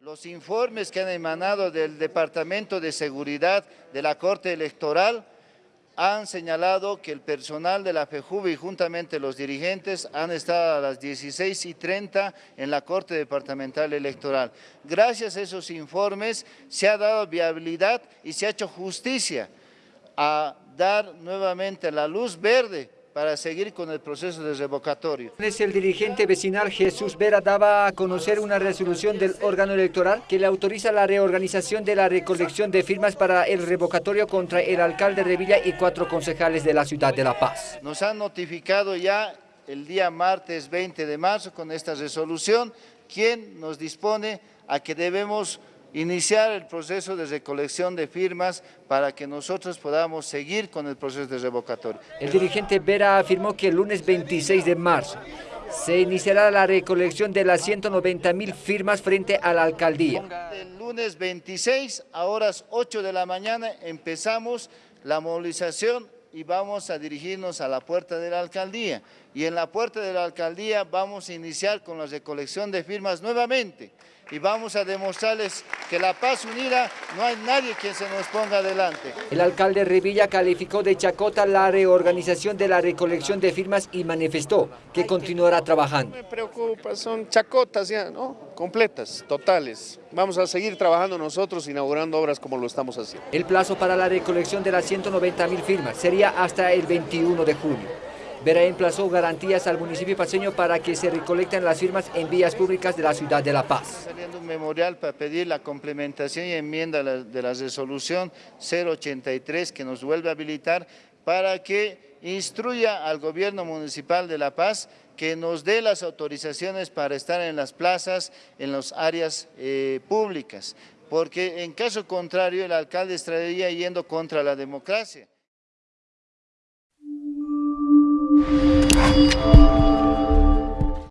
Los informes que han emanado del Departamento de Seguridad de la Corte Electoral han señalado que el personal de la FEJUVE y juntamente los dirigentes han estado a las 16 y 30 en la Corte Departamental Electoral. Gracias a esos informes se ha dado viabilidad y se ha hecho justicia a dar nuevamente la luz verde para seguir con el proceso de revocatorio. El dirigente vecinal Jesús Vera daba a conocer una resolución del órgano electoral que le autoriza la reorganización de la recolección de firmas para el revocatorio contra el alcalde de Villa y cuatro concejales de la ciudad de La Paz. Nos han notificado ya el día martes 20 de marzo con esta resolución, quien nos dispone a que debemos iniciar el proceso de recolección de firmas para que nosotros podamos seguir con el proceso de revocatorio. El dirigente Vera afirmó que el lunes 26 de marzo se iniciará la recolección de las 190 mil firmas frente a la alcaldía. El lunes 26 a horas 8 de la mañana empezamos la movilización y vamos a dirigirnos a la puerta de la alcaldía. Y en la puerta de la alcaldía vamos a iniciar con la recolección de firmas nuevamente y vamos a demostrarles que la paz unida no hay nadie quien se nos ponga adelante. El alcalde Revilla calificó de chacota la reorganización de la recolección de firmas y manifestó que continuará trabajando. Me preocupa, son chacotas ya, ¿no? Completas, totales. Vamos a seguir trabajando nosotros, inaugurando obras como lo estamos haciendo. El plazo para la recolección de las 190 mil firmas sería hasta el 21 de junio. Vera emplazó garantías al municipio paseño para que se recolecten las firmas en vías públicas de la ciudad de La Paz. Saliendo un memorial para pedir la complementación y enmienda de la resolución 083 que nos vuelve a habilitar para que instruya al gobierno municipal de La Paz que nos dé las autorizaciones para estar en las plazas, en las áreas eh, públicas, porque en caso contrario el alcalde estaría yendo contra la democracia.